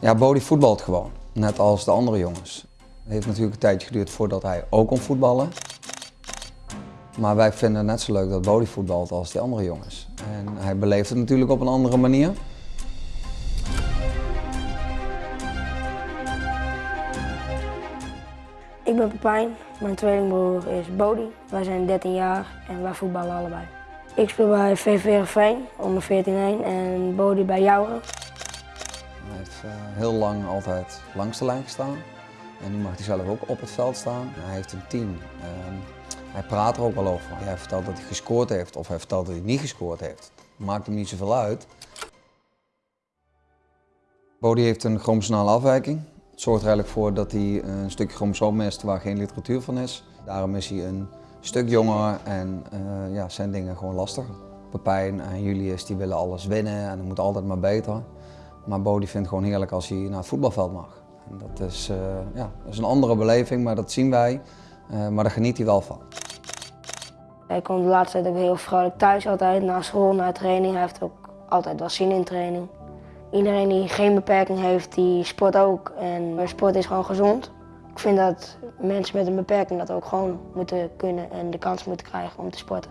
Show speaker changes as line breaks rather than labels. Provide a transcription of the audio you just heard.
Ja, Bodie voetbalt gewoon, net als de andere jongens. Het heeft natuurlijk een tijdje geduurd voordat hij ook kon voetballen. Maar wij vinden het net zo leuk dat Bodie voetbalt als die andere jongens. En hij beleeft het natuurlijk op een andere manier.
Ik ben Pepijn, mijn tweelingbroer is Bodie. Wij zijn 13 jaar en wij voetballen allebei. Ik speel bij VV Heerenveen onder 14-1 en Bodie bij Jouwen.
Hij heeft eh, heel lang altijd langs de lijn gestaan. En nu mag hij zelf ook op het veld staan. Hij heeft een team. Ehm, hij praat er ook wel over. Hij vertelt dat hij gescoord heeft of hij vertelt dat hij niet gescoord heeft. Maakt hem niet zoveel uit. Bodie heeft een chromosomale afwijking. Het zorgt er eigenlijk voor dat hij een stukje chromosoom mist waar geen literatuur van is. Daarom is hij een stuk jonger en uh, ja, zijn dingen gewoon lastiger. Pepijn en Julius die willen alles winnen en het moet altijd maar beter. Maar Bodie vindt het gewoon heerlijk als hij naar het voetbalveld mag. En dat is, uh, ja, dat is een andere beleving, maar dat zien wij. Uh, maar daar geniet hij wel van.
Hij komt de laatste tijd ook heel vrolijk thuis altijd, na school, na training. Hij heeft ook altijd wel zin in training. Iedereen die geen beperking heeft, die sport ook. En sport is gewoon gezond. Ik vind dat mensen met een beperking dat ook gewoon moeten kunnen en de kans moeten krijgen om te sporten.